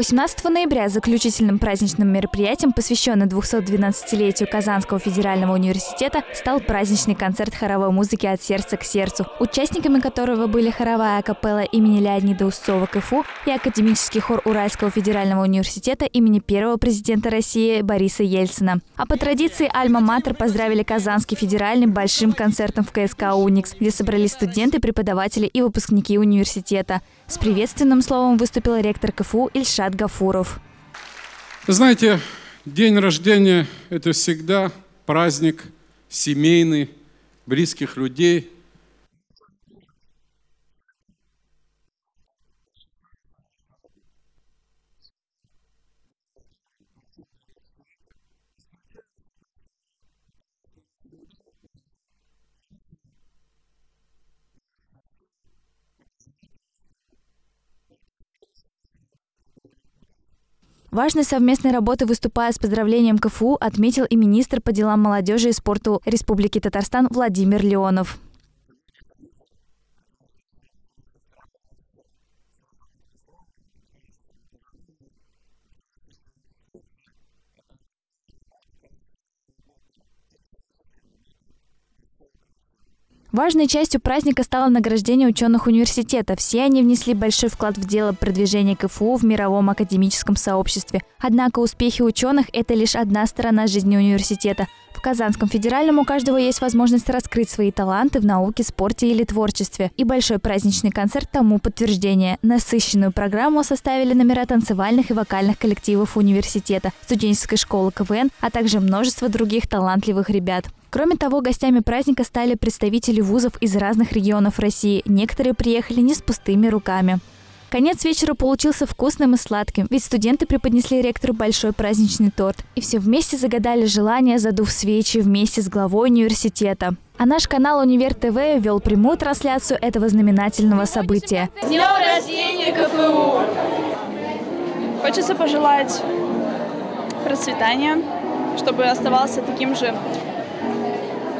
18 ноября заключительным праздничным мероприятием, посвященным 212-летию Казанского федерального университета, стал праздничный концерт хоровой музыки «От сердца к сердцу», участниками которого были хоровая капелла имени Леонида Устцова КФУ и академический хор Уральского федерального университета имени первого президента России Бориса Ельцина. А по традиции Альма-Матер поздравили Казанский федеральный большим концертом в КСК «Уникс», где собрались студенты, преподаватели и выпускники университета. С приветственным словом выступил ректор КФУ Ильшат Ильшат Гафуров. Знаете, день рождения – это всегда праздник семейный, близких людей – Важной совместной работы, выступая с поздравлением КФУ, отметил и министр по делам молодежи и спорту Республики Татарстан Владимир Леонов. Важной частью праздника стало награждение ученых университета. Все они внесли большой вклад в дело продвижения КФУ в мировом академическом сообществе. Однако успехи ученых – это лишь одна сторона жизни университета. В Казанском федеральном у каждого есть возможность раскрыть свои таланты в науке, спорте или творчестве. И большой праздничный концерт тому подтверждение. Насыщенную программу составили номера танцевальных и вокальных коллективов университета, студенческой школы КВН, а также множество других талантливых ребят. Кроме того, гостями праздника стали представители вузов из разных регионов России. Некоторые приехали не с пустыми руками. Конец вечера получился вкусным и сладким, ведь студенты преподнесли ректору большой праздничный торт. И все вместе загадали желание, задув свечи вместе с главой университета. А наш канал Универ ТВ вел прямую трансляцию этого знаменательного события. С днем рождения КФУ! Хочется пожелать процветания, чтобы оставался таким же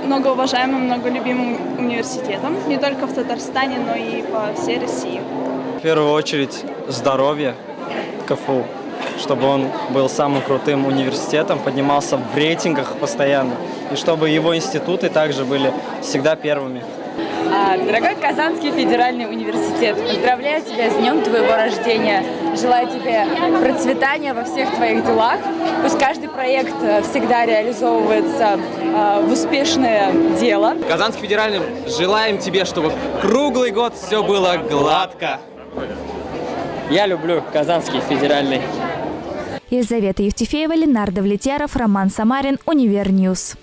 многоуважаемым, многолюбимым университетом, не только в Татарстане, но и по всей России. В первую очередь здоровье КФУ, чтобы он был самым крутым университетом, поднимался в рейтингах постоянно, и чтобы его институты также были всегда первыми. А, дорогой Казанский федеральный университет, поздравляю тебя с днем твоего рождения. Желаю тебе процветания во всех твоих делах. Пусть каждый проект э, всегда реализовывается э, в успешное дело. Казанский федеральный, желаем тебе, чтобы круглый год все было гладко. Я люблю Казанский федеральный. Елизавета Евтефеева, Ленардо Влетьяров, Роман Самарин, Univer News.